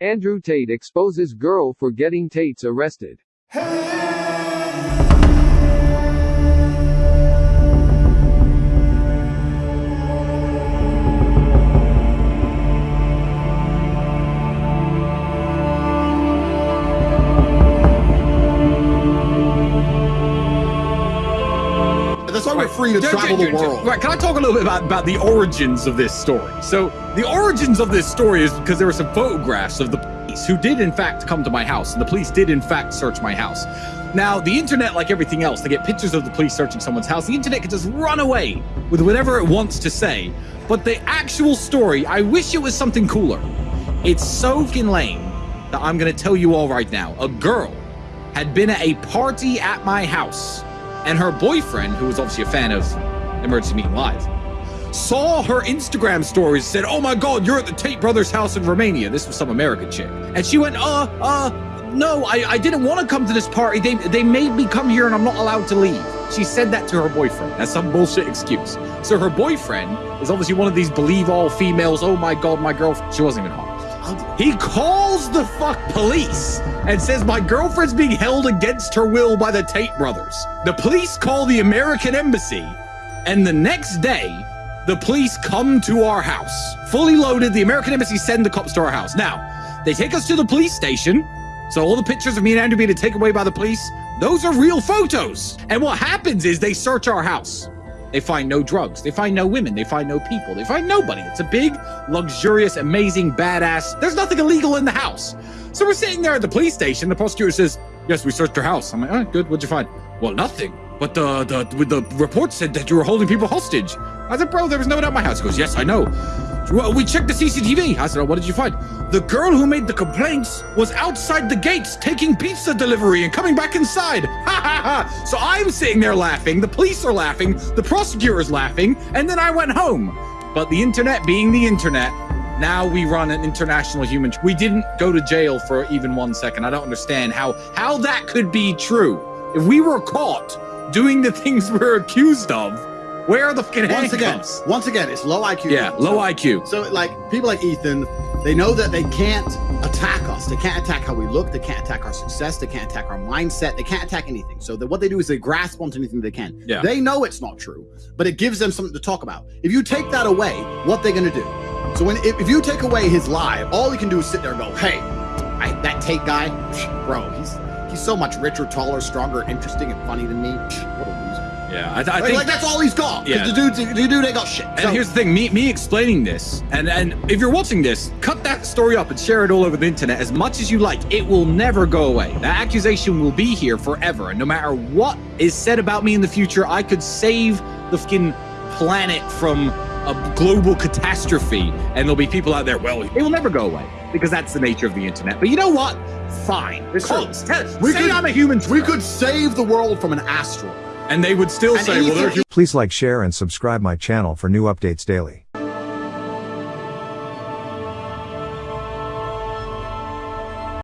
Andrew Tate exposes girl for getting Tates arrested. That's free to travel the world. Right, can I talk a little bit about, about the origins of this story? So, the origins of this story is because there were some photographs of the police who did, in fact, come to my house, and the police did, in fact, search my house. Now, the internet, like everything else, they get pictures of the police searching someone's house. The internet can just run away with whatever it wants to say. But the actual story, I wish it was something cooler. It's so fucking lame that I'm going to tell you all right now. A girl had been at a party at my house, and her boyfriend, who was obviously a fan of Emergency Meeting Live, saw her Instagram stories, said, Oh my god, you're at the Tate Brothers house in Romania. This was some American chick. And she went, Uh, uh, no, I, I didn't want to come to this party. They they made me come here and I'm not allowed to leave. She said that to her boyfriend. That's some bullshit excuse. So her boyfriend is obviously one of these believe all females. Oh my god, my girlfriend. She wasn't even home. He calls the fuck police and says my girlfriend's being held against her will by the Tate brothers. The police call the American embassy, and the next day, the police come to our house. Fully loaded, the American embassy send the cops to our house. Now, they take us to the police station. So all the pictures of me and Andrew being taken away by the police, those are real photos. And what happens is they search our house. They find no drugs. They find no women. They find no people. They find nobody. It's a big, luxurious, amazing, badass. There's nothing illegal in the house. So we're sitting there at the police station. The prosecutor says, "Yes, we searched your house." I'm like, "Oh, good. What'd you find?" Well, nothing. But the the with the report said that you were holding people hostage. I said, "Bro, there was no one at my house." He goes, "Yes, I know." Well, we checked the CCTV. I said, oh, "What did you find?" The girl who made the complaints was outside the gates taking pizza delivery and coming back inside. Ha ha ha! So I'm sitting there laughing. The police are laughing. The prosecutor's laughing, and then I went home. But the internet, being the internet, now we run an international human. We didn't go to jail for even one second. I don't understand how how that could be true. If we were caught doing the things we're accused of, where are the fucking Once again, once again, it's low IQ. Yeah, low So- IQ. So, like people like Ethan, they know that they can't attack us. They can't attack how we look. They can't attack our success. They can't attack our mindset. They can't attack anything. So, that what they do is they grasp onto anything they can. Yeah. They know it's not true, but it gives them something to talk about. If you take that away, what they're gonna do? So, when if, if you take away his lie, all he can do is sit there and go, "Hey, I, that Tate guy, bro, he's he's so much richer, taller, stronger, interesting, and funny than me. What a loser." Yeah, I, th- I Like, think like, that's all he's got. Yeah. the dude, the dude ain't got shit. And So- here's the thing: me me explaining this, and and if you're watching this, cut that story up and share it all over the internet as much as you like. It will never go away. That accusation will be here forever, and no matter what is said about me in the future, I could save the fucking planet from a global catastrophe, and there'll be people out there. Well, it will never go away because that's the nature of the internet. But you know what? Fine. Call, tell, We say could- I'm a human. we could save the world from an asteroid. And they would still and say, "Well, they're Please like, share, and subscribe my channel for new updates daily.